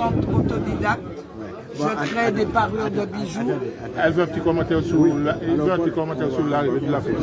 artisante autodidacte. Je crée des parures de bijoux. Elle veut un petit commentaire sur la- elle veut un petit commentaire sur l'arrivée de la fête.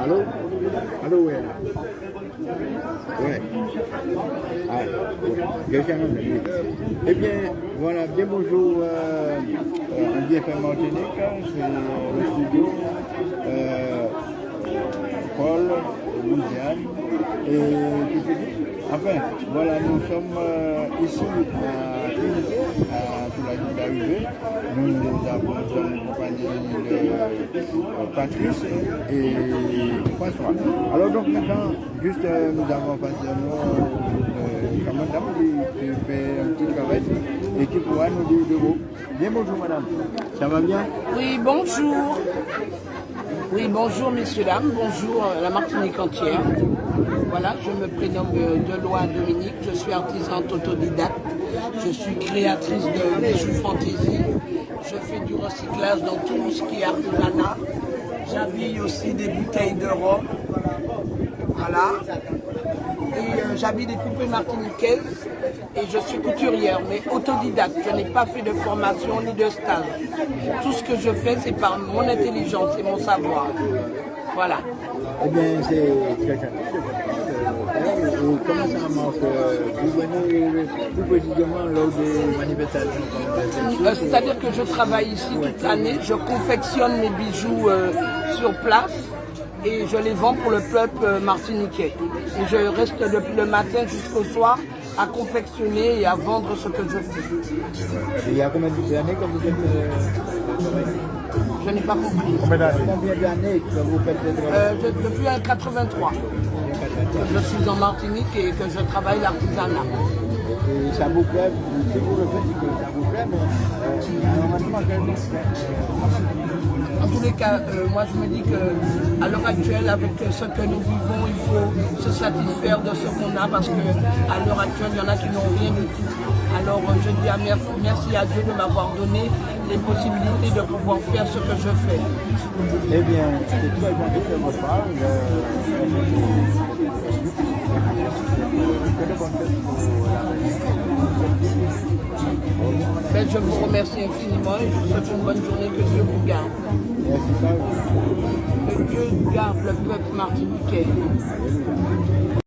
Hello? Hello, Anna. Ouais. Ah, ouais. Eh bien, voilà, bien bonjour. Euh, euh, on vient faire Martinique, c'est le studio. Euh, Et Enfin, voilà, nous sommes euh, ici à Trinité, sous la d'arrivée. Nous avons de euh, Patrice et François. Alors donc maintenant, juste euh, nous avons face à nous une madame qui, fait un petit travail et qui pourra nous dire de mots. Bien bonjour madame, ça va bien? Oui, bonjour. Oui, bonjour messieurs, dames, bonjour euh, la Martinique entière. Voilà, je me prénomme euh, Delois Dominique, je suis artisante autodidacte, je suis créatrice de bijoux fantaisie, je fais du recyclage dans tout ce qui est artisanat, j'habille aussi des bouteilles de rhum, voilà, et euh, j'habille des poupées martiniquaises et je suis couturière, mais autodidacte. Je n'ai pas fait de formation ni de stage. Tout ce que je fais, c'est par mon intelligence et mon savoir. Voilà. Eh bien, c'est. Euh, et Comment ça marche euh, Vous venez plus précisément lors des manifestations Euh, C'est-à-dire que je travaille ici toute l'année, je confectionne mes bijoux euh, sur place et je les vends pour le peuple euh, martiniquais. Et je reste depuis le matin jusqu'au soir à confectionner et à vendre ce que je fais. Il y a combien d'années que vous êtes euh, Je n'ai pas compris. Combien d'années? Que vous faites travail? Euh, je- depuis un 83, je suis en Martinique et que je travaille l'artisanat. Et ça vous plaît, si vous le faites, c'est que ça vous plaît, mais euh, normalement, quel- En tous les cas, euh, moi je me dis que à l'heure actuelle, avec ce que nous vivons, il faut se satisfaire de ce qu'on a parce que à l'heure actuelle, il y en a qui n'ont rien du tout. Alors euh, je dis à merci, merci à Dieu de m'avoir donné les possibilités de pouvoir faire ce que je fais. Eh bien, c'est très votre part. Ben, je vous remercie infiniment et je vous souhaite une bonne journée, que Dieu vous garde. Que Dieu garde le peuple martiniquais.